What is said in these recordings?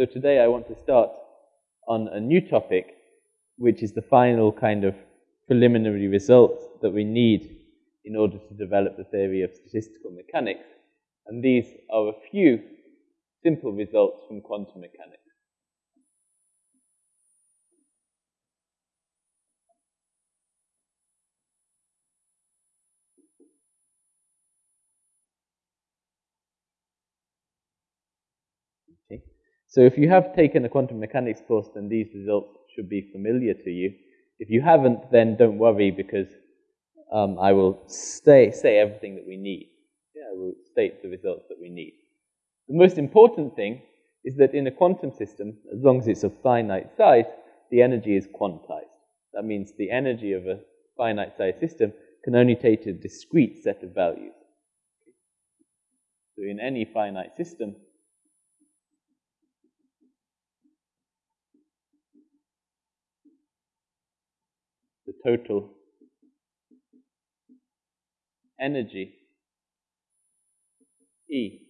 So today I want to start on a new topic, which is the final kind of preliminary results that we need in order to develop the theory of statistical mechanics. And these are a few simple results from quantum mechanics. Okay. So if you have taken a quantum mechanics course, then these results should be familiar to you. If you haven't, then don't worry because um, I will stay, say everything that we need. Yeah, I will state the results that we need. The most important thing is that in a quantum system, as long as it's of finite size, the energy is quantized. That means the energy of a finite size system can only take a discrete set of values. So in any finite system, total energy E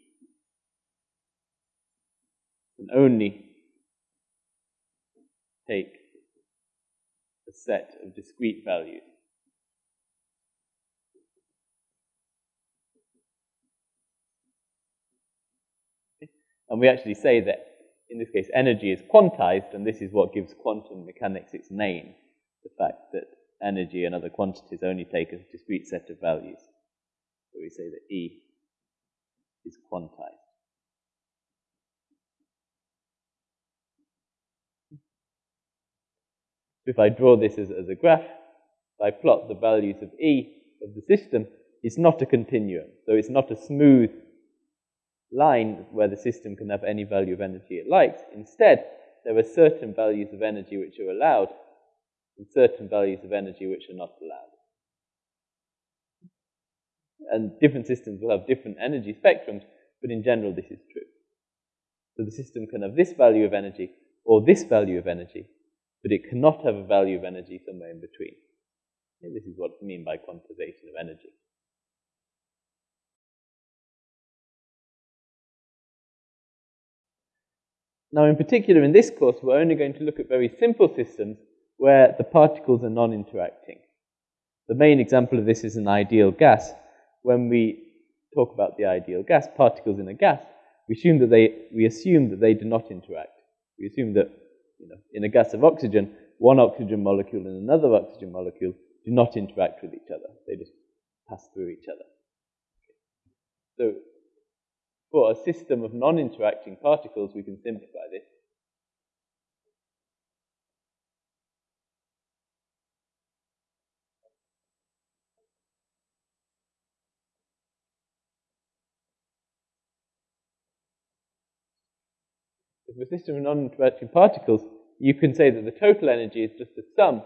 can only take a set of discrete values. And we actually say that, in this case, energy is quantized, and this is what gives quantum mechanics its name, the fact that energy and other quantities only take a discrete set of values. So we say that E is quantized. If I draw this as, as a graph, if I plot the values of E of the system, it's not a continuum. So it's not a smooth line where the system can have any value of energy it likes. Instead, there are certain values of energy which are allowed and certain values of energy which are not allowed. And different systems will have different energy spectrums, but in general this is true. So the system can have this value of energy or this value of energy, but it cannot have a value of energy somewhere in between. And this is what I mean by quantization of energy. Now, in particular, in this course, we're only going to look at very simple systems where the particles are non-interacting. The main example of this is an ideal gas. When we talk about the ideal gas, particles in a gas, we assume that they, we assume that they do not interact. We assume that you know, in a gas of oxygen, one oxygen molecule and another oxygen molecule do not interact with each other. They just pass through each other. So for a system of non-interacting particles, we can simplify this. If a system of non-interacting particles, you can say that the total energy is just the sum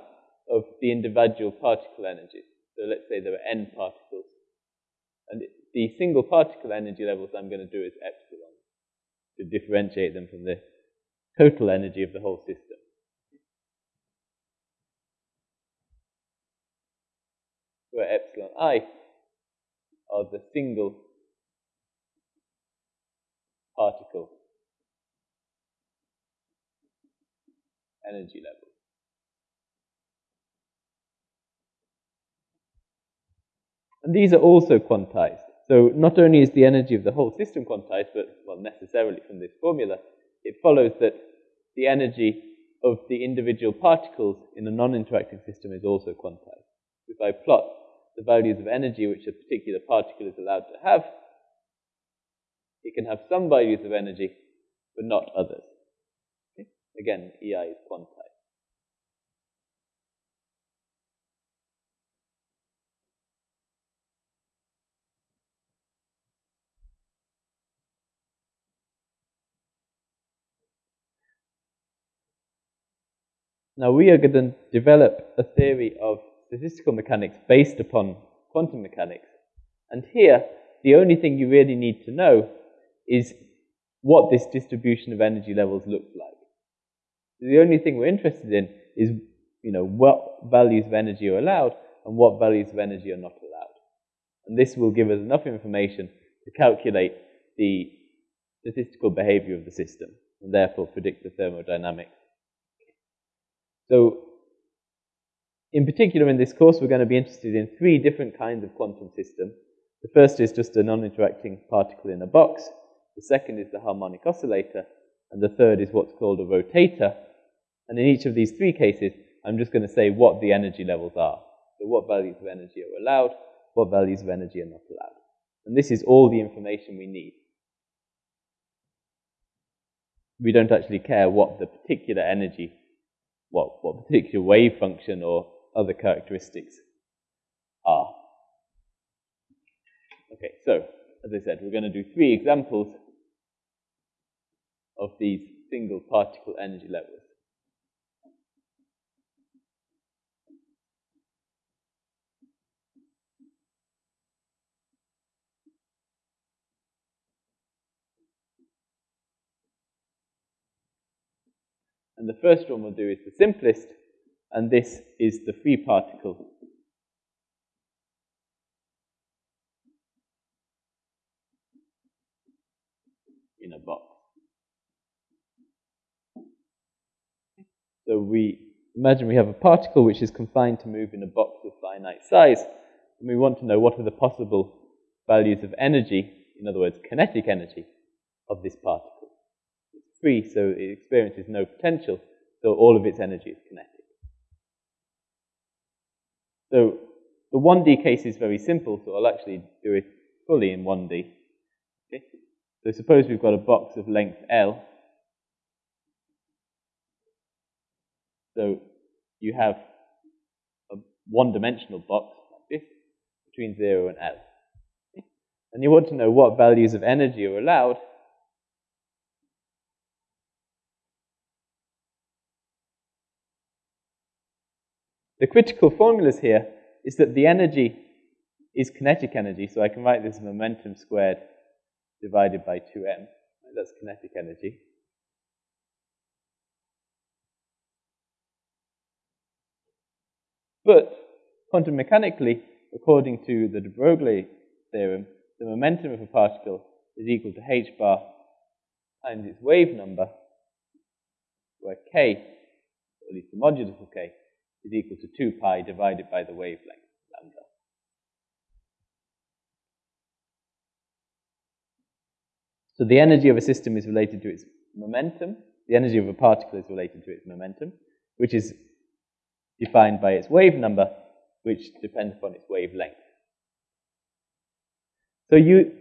of the individual particle energies. So let's say there are n particles. And the single particle energy levels I'm going to do is epsilon to differentiate them from the total energy of the whole system. Where epsilon i are the single particle energy level. And these are also quantized. So not only is the energy of the whole system quantized, but, well, necessarily from this formula, it follows that the energy of the individual particles in a non-interacting system is also quantized. If I plot the values of energy which a particular particle is allowed to have, it can have some values of energy, but not others. Again, EI is quantized. Now we are going to develop a theory of statistical mechanics based upon quantum mechanics. And here, the only thing you really need to know is what this distribution of energy levels looks like. The only thing we're interested in is, you know, what values of energy are allowed and what values of energy are not allowed. And this will give us enough information to calculate the statistical behavior of the system. And therefore predict the thermodynamics. So, in particular, in this course, we're going to be interested in three different kinds of quantum system. The first is just a non-interacting particle in a box. The second is the harmonic oscillator. And the third is what's called a rotator. And in each of these three cases, I'm just going to say what the energy levels are. So what values of energy are allowed, what values of energy are not allowed. And this is all the information we need. We don't actually care what the particular energy, what, what particular wave function or other characteristics are. Okay, so as I said, we're going to do three examples of these single particle energy levels. And the first one we'll do is the simplest, and this is the free particle in a box. So we imagine we have a particle which is confined to move in a box of finite size, and we want to know what are the possible values of energy, in other words, kinetic energy, of this particle It's free, so it experiences no potential, so all of its energy is kinetic. So the 1D case is very simple, so I'll actually do it fully in 1D. Okay? So suppose we've got a box of length L. So you have a one-dimensional box between 0 and L. And you want to know what values of energy are allowed The critical formulas here is that the energy is kinetic energy, so I can write this momentum squared divided by 2m. That's kinetic energy. But quantum mechanically, according to the de Broglie theorem, the momentum of a particle is equal to h bar times its wave number, where k, or at least the modulus of k, is equal to 2 pi divided by the wavelength, lambda. So the energy of a system is related to its momentum. The energy of a particle is related to its momentum, which is defined by its wave number, which depends upon its wavelength. So you,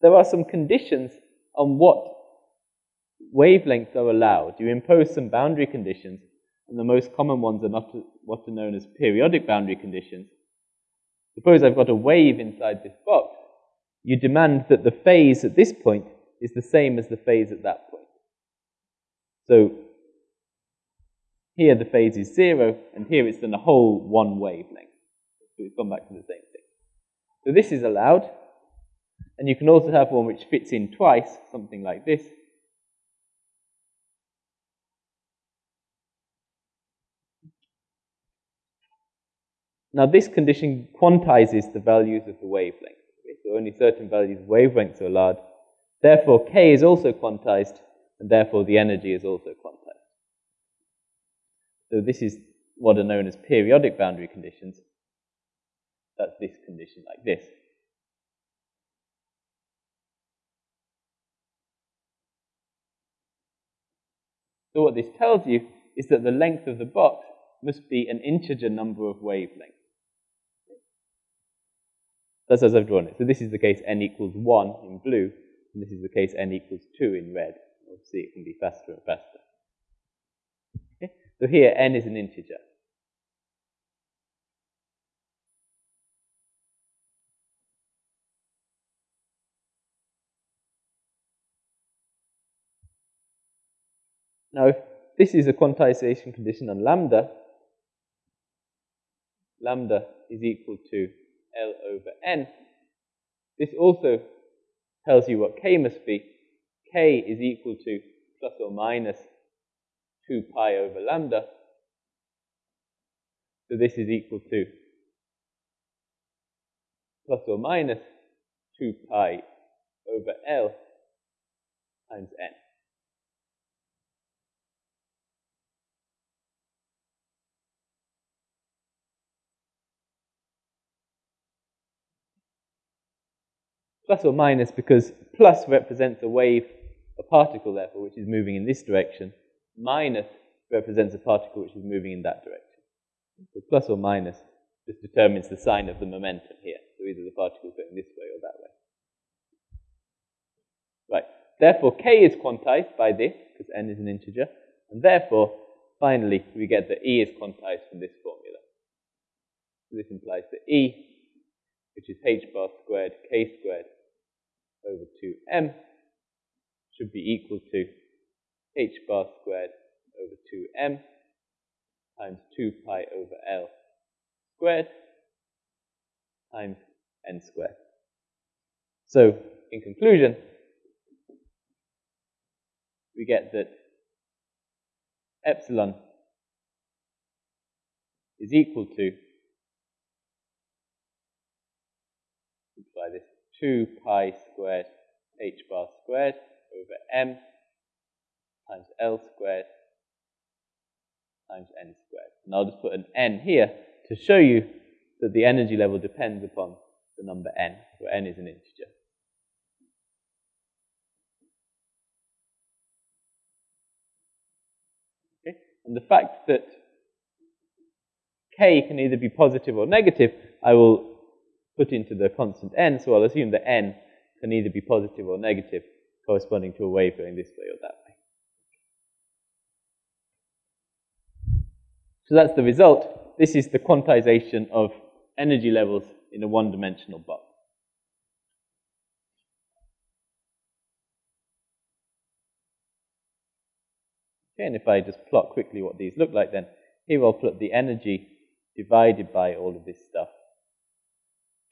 there are some conditions on what wavelengths are allowed. You impose some boundary conditions and the most common ones are not what are known as periodic boundary conditions. Suppose I've got a wave inside this box. You demand that the phase at this point is the same as the phase at that point. So here the phase is zero, and here it's done a whole one wavelength. So we've gone back to the same thing. So this is allowed, and you can also have one which fits in twice, something like this. Now this condition quantizes the values of the wavelength. So only certain values of wavelengths are allowed. Therefore, k is also quantized, and therefore the energy is also quantized. So this is what are known as periodic boundary conditions. That's this condition like this. So what this tells you is that the length of the box must be an integer number of wavelengths. That's as I've drawn it. So this is the case n equals 1 in blue, and this is the case n equals 2 in red. Obviously, it can be faster and faster. So here, n is an integer. Now, if this is a quantization condition on lambda, lambda is equal to L over N. This also tells you what K must be. K is equal to plus or minus 2 pi over lambda. So this is equal to plus or minus 2 pi over L times n. Plus or minus because plus represents a wave, a particle therefore, which is moving in this direction, Minus represents a particle which is moving in that direction. So plus or minus just determines the sign of the momentum here. So either the particle is going this way or that way. Right. Therefore, k is quantized by this, because n is an integer. And therefore, finally, we get that E is quantized from this formula. So this implies that E, which is h bar squared k squared over 2m, should be equal to h bar squared over 2m times 2 pi over L squared times n squared. So, in conclusion, we get that epsilon is equal to, by this, 2 pi squared h bar squared over m times L squared times n squared. And I'll just put an n here to show you that the energy level depends upon the number n, where n is an integer. Okay? And the fact that k can either be positive or negative, I will put into the constant n, so I'll assume that n can either be positive or negative, corresponding to a wave going this way or that way. So that's the result. This is the quantization of energy levels in a one-dimensional box. Okay, and if I just plot quickly what these look like then, here I'll plot the energy divided by all of this stuff.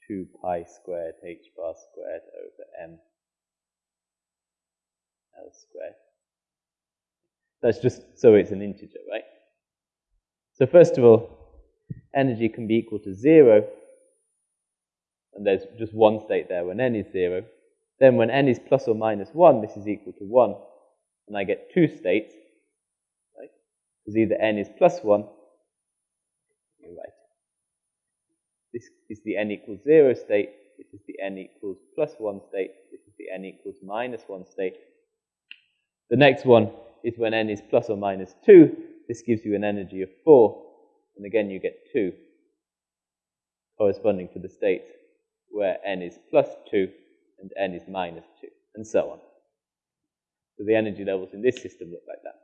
2 pi squared h bar squared over m L squared. That's just so it's an integer, right? So first of all, energy can be equal to zero, and there's just one state there when n is zero. Then when n is plus or minus one, this is equal to one, and I get two states, right? Because either n is plus one, you're right. This is the n equals zero state, this is the n equals plus one state, this is the n equals minus one state. The next one is when n is plus or minus two, this gives you an energy of 4, and again you get 2, corresponding to the state where n is plus 2 and n is minus 2, and so on. So the energy levels in this system look like that.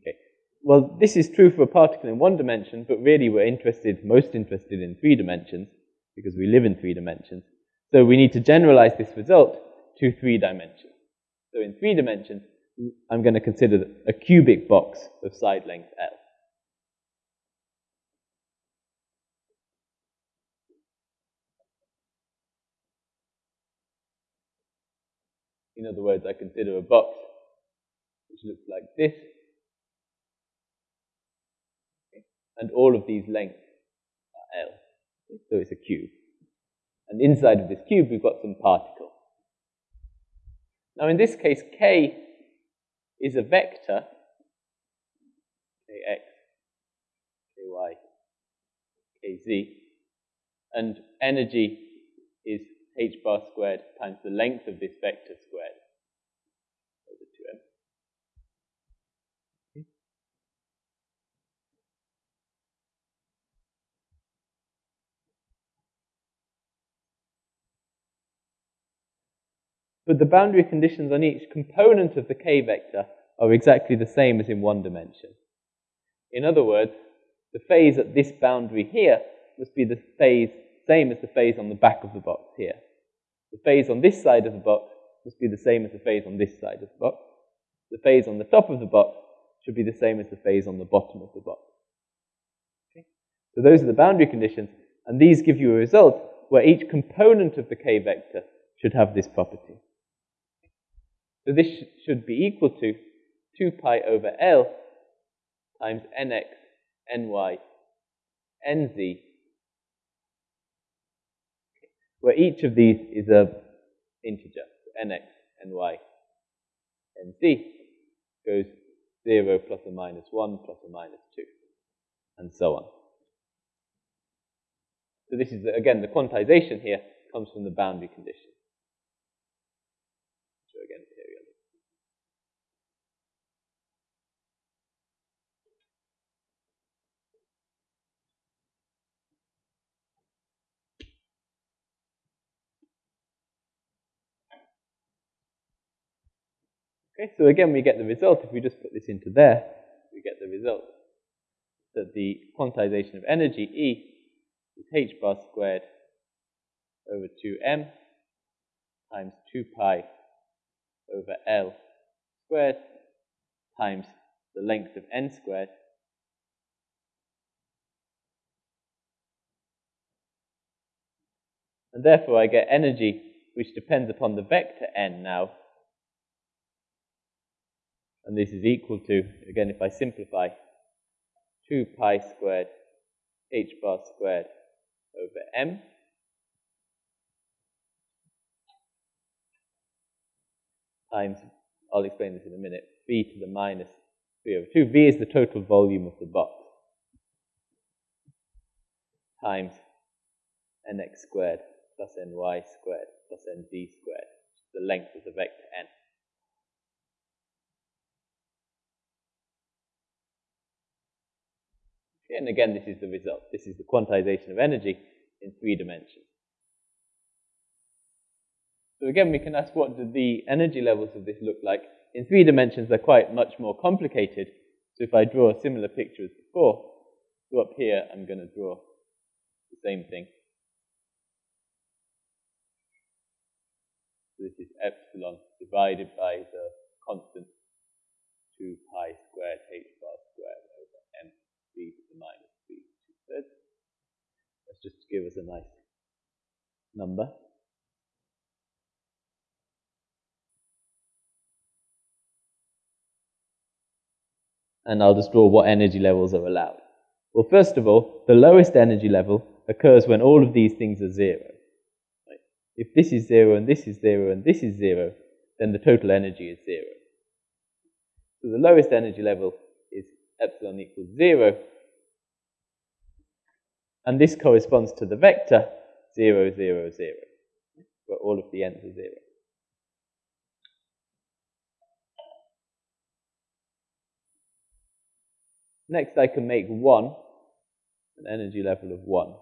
Okay. Well, this is true for a particle in one dimension, but really we're interested, most interested in three dimensions, because we live in three dimensions. So we need to generalize this result to three dimensions. So in three dimensions, I'm going to consider a cubic box of side length L. In other words, I consider a box which looks like this, and all of these lengths are L. So it's a cube. And inside of this cube, we've got some particles. Now, in this case, K is a vector, kx, ky, kz, and energy is h bar squared times the length of this vector squared over 2m. But the boundary conditions on each component of the k vector are exactly the same as in one dimension. In other words, the phase at this boundary here must be the phase same as the phase on the back of the box here. The phase on this side of the box must be the same as the phase on this side of the box. The phase on the top of the box should be the same as the phase on the bottom of the box. Okay? So those are the boundary conditions, and these give you a result where each component of the k vector should have this property. So this should be equal to 2 pi over L times nx, ny, nz, where each of these is a integer, so nx, ny, nz goes 0 plus or minus 1 plus or minus 2, and so on. So this is, again, the quantization here comes from the boundary condition. So again, periodic. Okay, so again, we get the result. If we just put this into there, we get the result that the quantization of energy, E, is h bar squared over 2m times 2 pi over L squared times the length of n squared And therefore I get energy which depends upon the vector n now. And this is equal to, again, if I simplify, 2 pi squared h bar squared over m times, I'll explain this in a minute, v to the minus 3 over 2. v is the total volume of the box times nx squared plus ny squared plus nz squared, the length of the vector n. And again, this is the result. This is the quantization of energy in three dimensions. So again, we can ask what do the energy levels of this look like. In three dimensions, they're quite much more complicated. So if I draw a similar picture as before, so up here, I'm going to draw the same thing. So this is epsilon divided by the constant 2 pi squared h v to the minus 3 two-thirds. That's just to give us a nice number. And I'll just draw what energy levels are allowed. Well, first of all, the lowest energy level occurs when all of these things are zero. Right? If this is zero and this is zero and this is zero, then the total energy is zero. So the lowest energy level epsilon equals zero. And this corresponds to the vector 0, 0, 0, where all of the n's are 0. Next, I can make 1, an energy level of 1.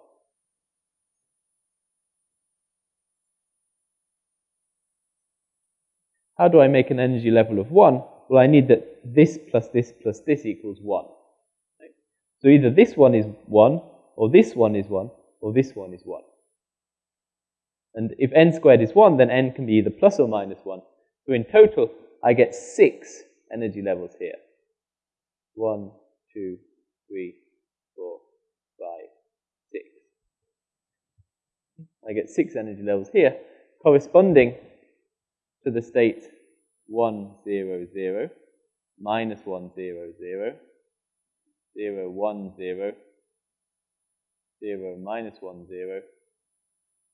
How do I make an energy level of 1? Well, I need that this plus this plus this equals 1. Right? So either this one is 1, or this one is 1, or this one is 1. And if n squared is 1, then n can be either plus or minus 1. So in total, I get 6 energy levels here. 1, two, three, four, five, six. I get six energy levels here, corresponding to the state 1, 0, 0, minus 1, 0, 0, 0, 1, 0, 0, minus 1, 0,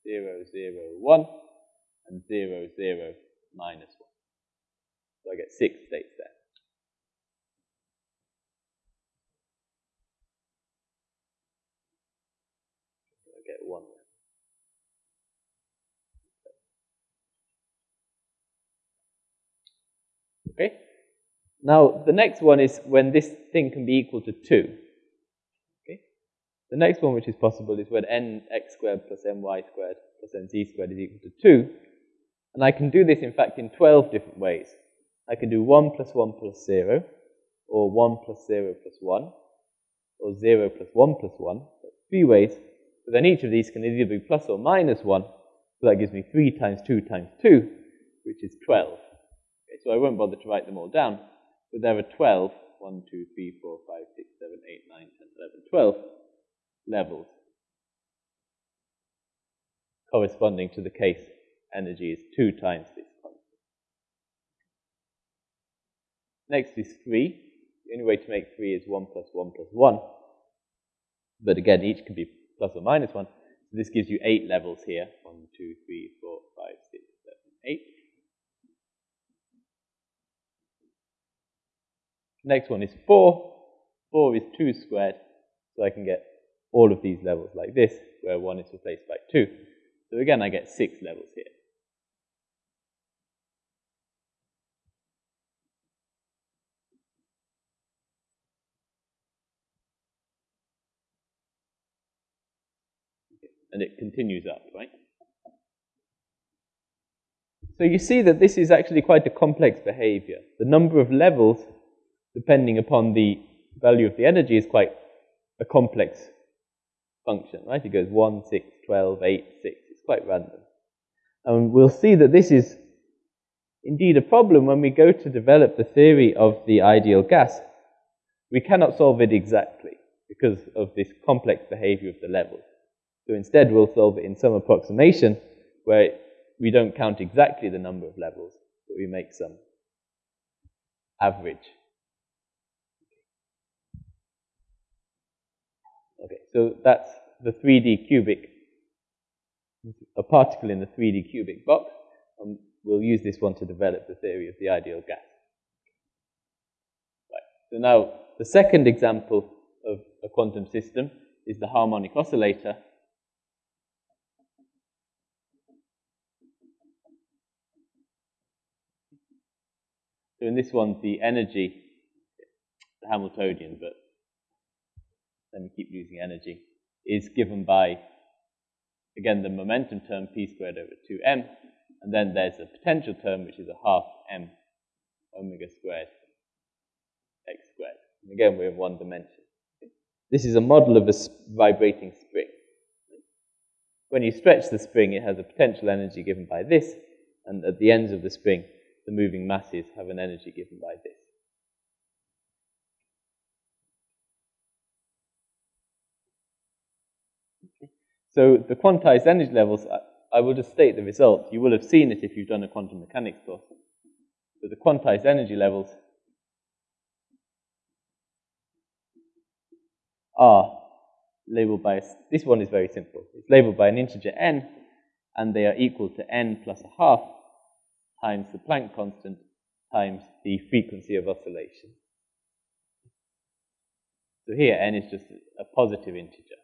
0, 0, 1, and 0, 0, minus 1. So I get six states there. one. Okay? Now, the next one is when this thing can be equal to 2. Okay? The next one which is possible is when nx squared plus my squared plus nz squared is equal to 2. And I can do this, in fact, in 12 different ways. I can do 1 plus 1 plus 0, or 1 plus 0 plus 1, or 0 plus 1 plus 1. That's three ways but then each of these can either be plus or minus 1. So that gives me 3 times 2 times 2, which is 12. Okay, so I won't bother to write them all down. But there are 12, 1, 2, 3, 4, 5, 6, 7, 8, 9, 10, 11, 12 levels corresponding to the case energy is 2 times this constant. Next is 3. The only way to make 3 is 1 plus 1 plus 1. But again, each can be plus or minus 1. So this gives you 8 levels here. 1, 2, 3, 4, 5, 6, 7, 8. Next one is 4. 4 is 2 squared, so I can get all of these levels like this, where 1 is replaced by 2. So again, I get 6 levels here. And it continues up, right? So you see that this is actually quite a complex behavior. The number of levels, depending upon the value of the energy, is quite a complex function, right? It goes 1, 6, 12, 8, 6. It's quite random. And we'll see that this is indeed a problem when we go to develop the theory of the ideal gas. We cannot solve it exactly because of this complex behavior of the levels. So instead, we'll solve it in some approximation where we don't count exactly the number of levels, but we make some average. Okay, so that's the 3D cubic, a particle in the 3D cubic box, and we'll use this one to develop the theory of the ideal gas. Right, so now the second example of a quantum system is the harmonic oscillator, So in this one, the energy, the Hamiltonian, but let me keep losing energy, is given by, again, the momentum term p squared over 2m, and then there's a potential term, which is a half m omega squared x squared. And again, we have one dimension. This is a model of a vibrating spring. When you stretch the spring, it has a potential energy given by this, and at the ends of the spring, the moving masses have an energy given by this. So the quantized energy levels, I, will just state the result. You will have seen it if you've done a quantum mechanics course. So the quantized energy levels are labeled by, this one is very simple. It's labeled by an integer n, and they are equal to n plus a half times the Planck constant times the frequency of oscillation. So here n is just a positive integer.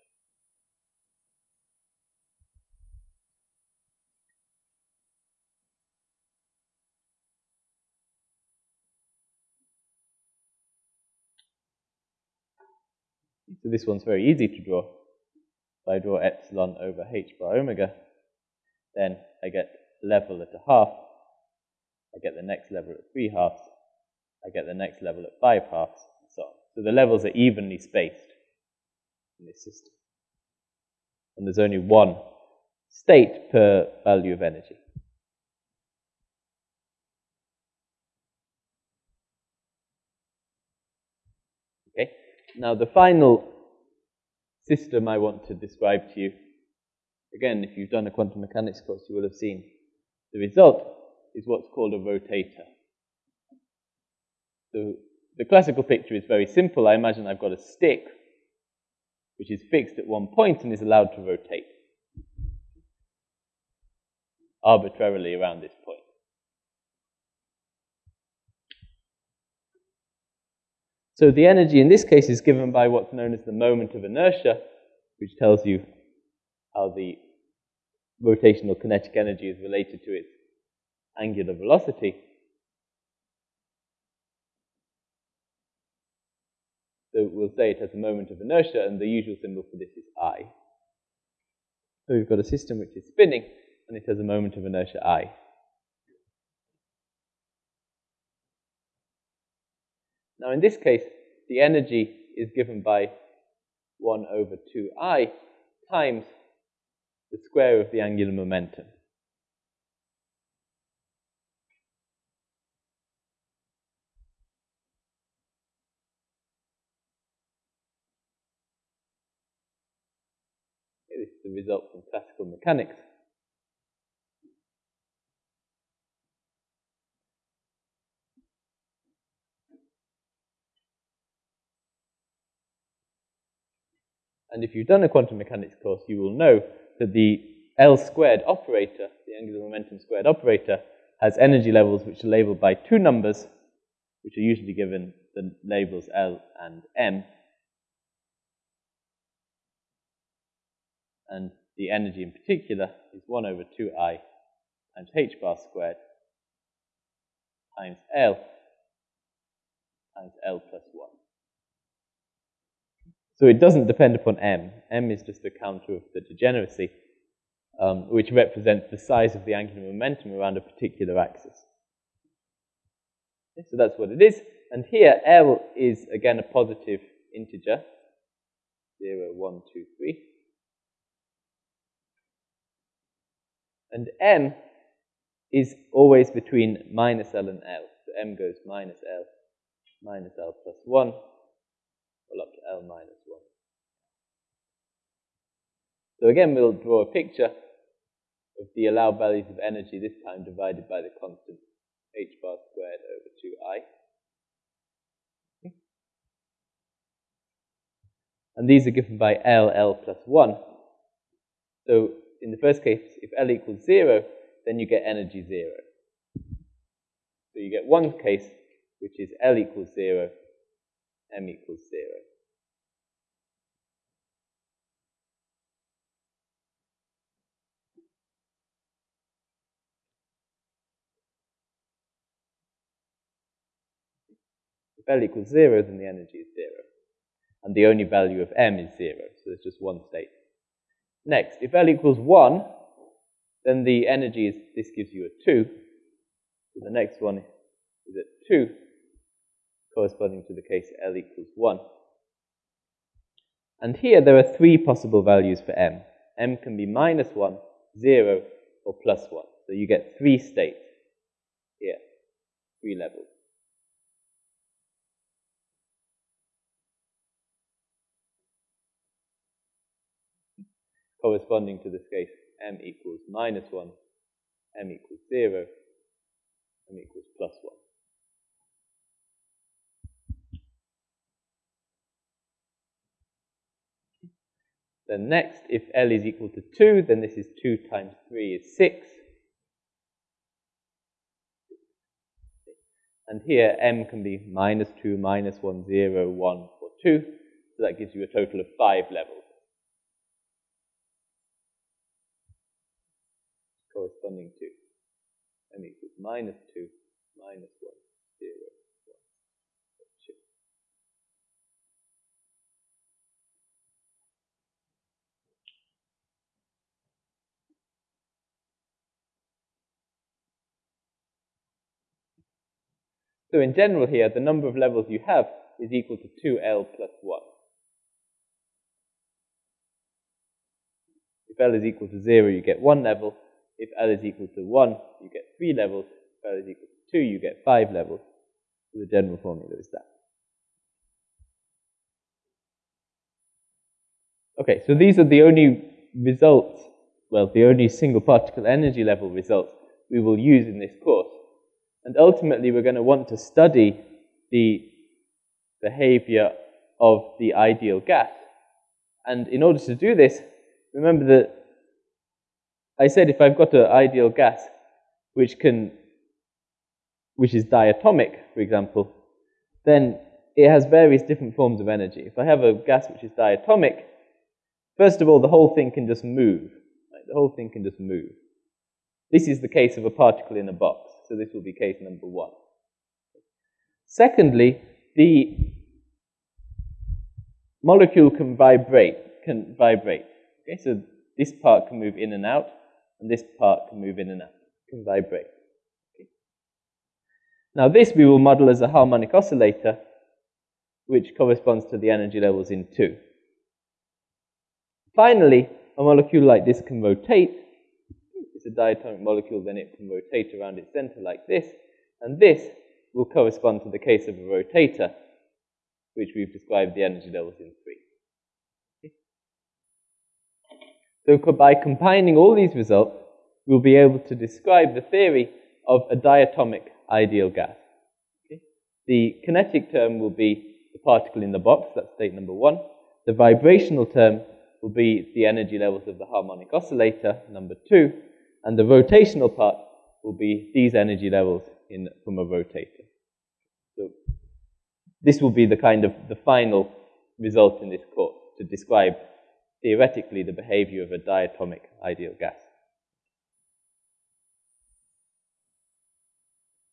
So this one's very easy to draw. If I draw epsilon over h bar omega, then I get level at a half I get the next level at three halves, I get the next level at five halves, and so on. So the levels are evenly spaced in this system. And there's only one state per value of energy. Okay, now the final system I want to describe to you, again, if you've done a quantum mechanics course, you will have seen the result is what's called a rotator. So the classical picture is very simple. I imagine I've got a stick which is fixed at one point and is allowed to rotate arbitrarily around this point. So the energy in this case is given by what's known as the moment of inertia, which tells you how the rotational kinetic energy is related to its angular velocity. So we'll say it has a moment of inertia, and the usual symbol for this is I. So we've got a system which is spinning, and it has a moment of inertia I. Now in this case, the energy is given by 1 over 2i times the square of the angular momentum. This is the result from classical mechanics. And if you've done a quantum mechanics course, you will know that the L squared operator, the angular momentum squared operator, has energy levels which are labeled by two numbers, which are usually given the labels L and M. and the energy in particular is 1 over 2i times h bar squared times L times L plus 1. So it doesn't depend upon M. M is just a counter of the degeneracy, um, which represents the size of the angular momentum around a particular axis. So that's what it is. And here, L is, again, a positive integer, 0, 1, 2, 3. And M is always between minus L and L. So M goes minus L, minus L plus 1, all up to L minus 1. So again, we'll draw a picture of the allowed values of energy, this time divided by the constant h bar squared over 2i. And these are given by L, L plus 1. So in the first case, if L equals 0, then you get energy 0. So you get one case, which is L equals 0, M equals 0. L equals 0, then the energy is 0. And the only value of M is 0, so there's just one state. Next, if L equals 1, then the energy is, this gives you a 2. So the next one is at 2, corresponding to the case L equals 1. And here there are three possible values for M. M can be minus 1, 0, or plus 1. So you get three states here, three levels. Corresponding to this case m equals minus 1, m equals 0, m equals plus 1. Then next, if L is equal to 2, then this is 2 times 3 is 6. And here M can be minus 2, minus 1, 0, 1, or 2. So that gives you a total of 5 levels. Corresponding to m equals minus 2, minus 1, 0, 1, 2. So in general here, the number of levels you have is equal to 2L plus 1. If L is equal to 0, you get one level. If L is equal to 1, you get 3 levels. If L is equal to 2, you get 5 levels. So the general formula is that. Okay, so these are the only results, well, the only single particle energy level results we will use in this course. And ultimately, we're going to want to study the behavior of the ideal gas. And in order to do this, remember that I said if I've got an ideal gas which can, which is diatomic, for example, then it has various different forms of energy. If I have a gas which is diatomic, first of all, the whole thing can just move. Right? The whole thing can just move. This is the case of a particle in a box, so this will be case number one. Secondly, the molecule can vibrate, can vibrate. Okay, so this part can move in and out and this part can move in and out, can vibrate. Okay. Now this we will model as a harmonic oscillator, which corresponds to the energy levels in 2. Finally, a molecule like this can rotate. It's a diatomic molecule, then it can rotate around its center like this, and this will correspond to the case of a rotator, which we've described the energy levels in 3. So by combining all these results, we'll be able to describe the theory of a diatomic ideal gas. Okay? The kinetic term will be the particle in the box, that's state number one. The vibrational term will be the energy levels of the harmonic oscillator, number two. And the rotational part will be these energy levels in, from a rotator. So this will be the kind of the final result in this course to describe theoretically the behavior of a diatomic ideal gas.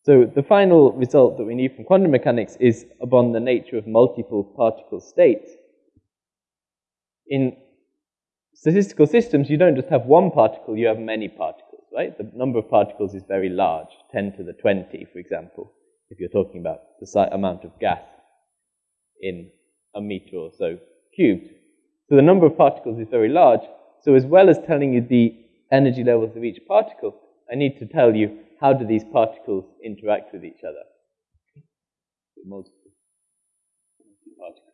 So the final result that we need from quantum mechanics is upon the nature of multiple particle states. In statistical systems, you don't just have one particle, you have many particles, right? The number of particles is very large, 10 to the 20, for example, if you're talking about the amount of gas in a meter or so cubed. So the number of particles is very large. So as well as telling you the energy levels of each particle, I need to tell you how do these particles interact with each other. Multiple particles.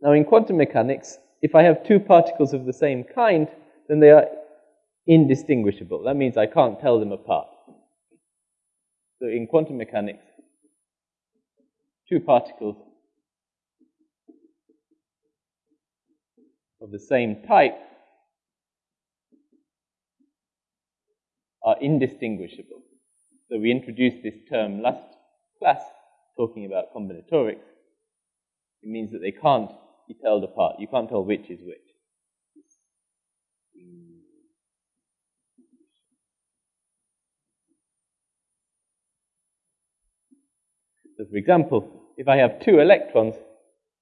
Now in quantum mechanics, if I have two particles of the same kind, then they are indistinguishable. That means I can't tell them apart. So in quantum mechanics, two particles of the same type are indistinguishable. So we introduced this term last class talking about combinatorics. It means that they can't be told apart. You can't tell which is which. So for example, if I have two electrons,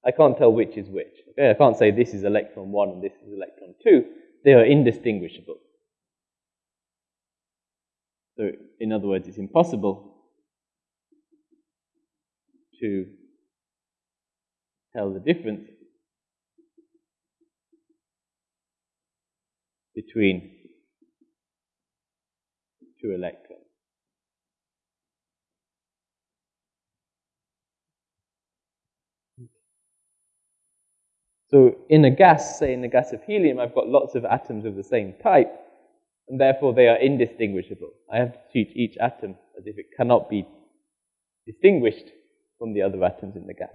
I can't tell which is which. Okay? I can't say this is electron 1 and this is electron 2. They are indistinguishable. So, in other words, it's impossible to tell the difference between two electrons. So in a gas, say in the gas of helium, I've got lots of atoms of the same type, and therefore they are indistinguishable. I have to treat each atom as if it cannot be distinguished from the other atoms in the gas.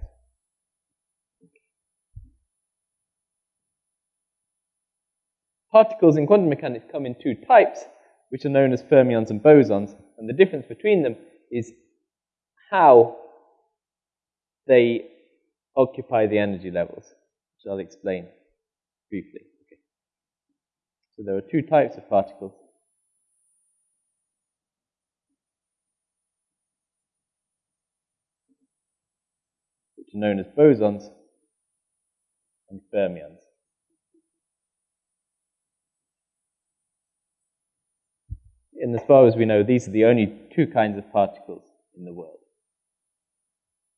Particles in quantum mechanics come in two types, which are known as fermions and bosons, and the difference between them is how they occupy the energy levels which I'll explain briefly. Okay. So there are two types of particles. which are known as bosons and fermions. And as far as we know, these are the only two kinds of particles in the world.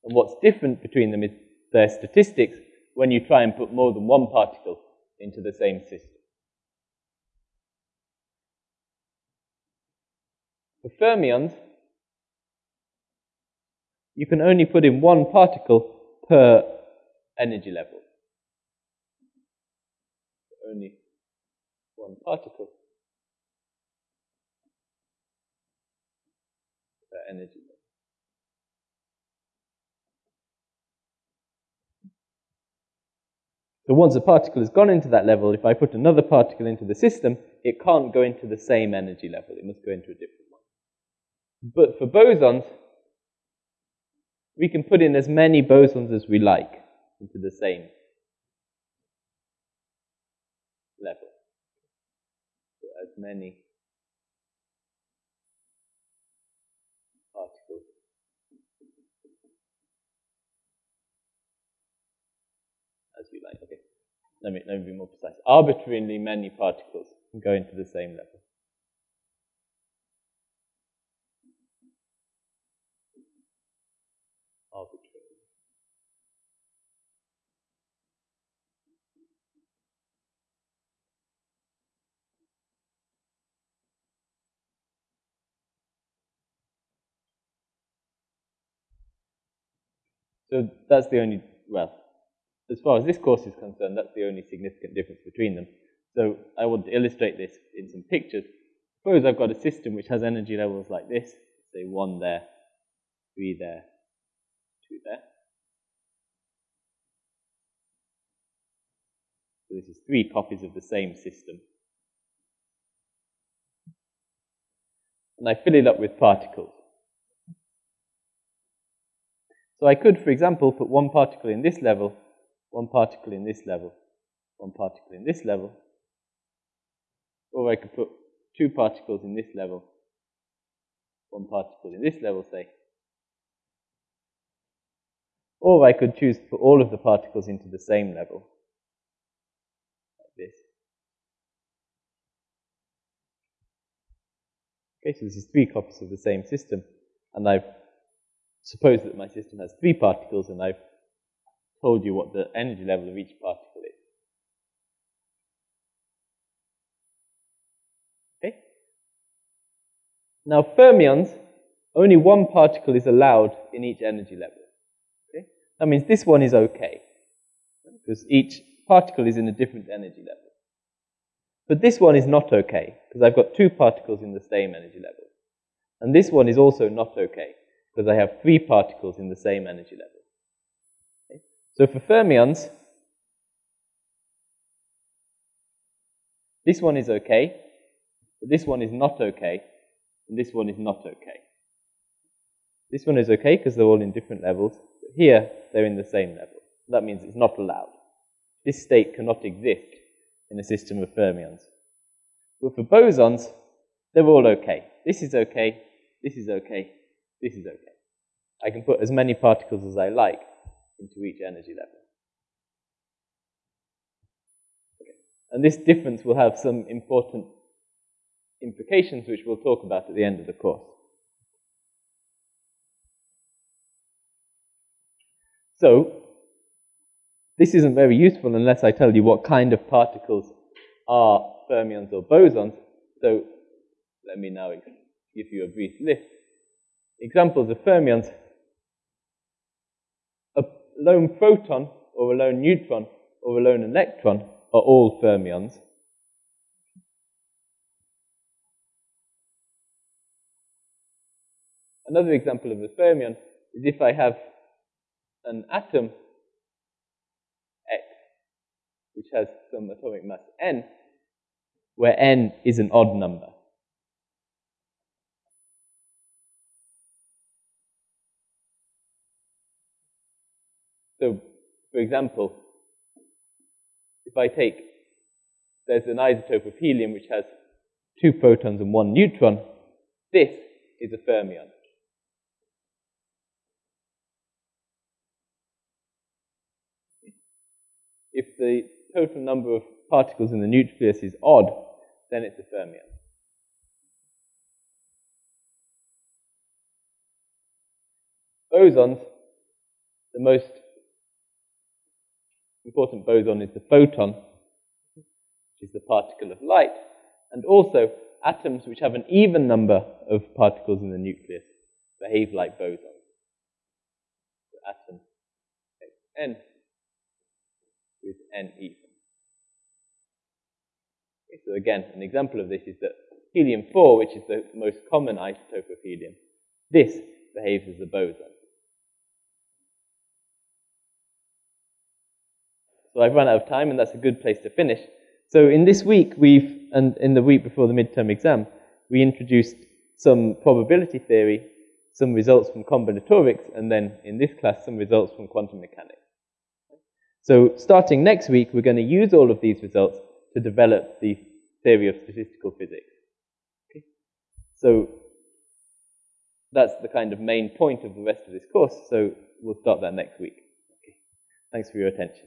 And what's different between them is their statistics when you try and put more than one particle into the same system. For fermions, you can only put in one particle per energy level. Only one particle per energy level. So once a particle has gone into that level, if I put another particle into the system, it can't go into the same energy level. It must go into a different one. But for bosons, we can put in as many bosons as we like into the same level. So as many let me, let me be more precise, arbitrarily many particles go into the same level. So that's the only, well, as far as this course is concerned, that's the only significant difference between them. So I want to illustrate this in some pictures. Suppose I've got a system which has energy levels like this, say 1 there, 3 there, 2 there. So this is three copies of the same system. And I fill it up with particles. So I could, for example, put one particle in this level, one particle in this level, one particle in this level, or I could put two particles in this level, one particle in this level, say, or I could choose to put all of the particles into the same level, like this. Okay, so this is three copies of the same system, and I've supposed that my system has three particles, and I've told you what the energy level of each particle is. Okay? Now, fermions, only one particle is allowed in each energy level. Okay? That means this one is okay, because each particle is in a different energy level. But this one is not okay, because I've got two particles in the same energy level. And this one is also not okay, because I have three particles in the same energy level. So for fermions, this one is okay, but this one is not okay, and this one is not okay. This one is okay because they're all in different levels, but here they're in the same level. That means it's not allowed. This state cannot exist in a system of fermions. But for bosons, they're all okay. This is okay, this is okay, this is okay. I can put as many particles as I like into each energy level. Okay. And this difference will have some important implications which we'll talk about at the end of the course. So, this isn't very useful unless I tell you what kind of particles are fermions or bosons. So, let me now give you a brief list. Examples of fermions. Lone proton or a lone neutron or a lone electron are all fermions. Another example of a fermion is if I have an atom X, which has some atomic mass n, where n is an odd number. So, for example, if I take, there's an isotope of helium which has two protons and one neutron, this is a fermion. If the total number of particles in the nucleus is odd, then it's a fermion. Bosons, the most important boson is the photon, which is the particle of light, and also atoms which have an even number of particles in the nucleus behave like bosons. So atom N with N even. Okay, so again, an example of this is that helium-4, which is the most common isotope of helium, this behaves as a boson. So I've run out of time, and that's a good place to finish. So in this week, we've, and in the week before the midterm exam, we introduced some probability theory, some results from combinatorics, and then in this class, some results from quantum mechanics. So starting next week, we're going to use all of these results to develop the theory of statistical physics. Okay? So that's the kind of main point of the rest of this course, so we'll start that next week. Okay. Thanks for your attention.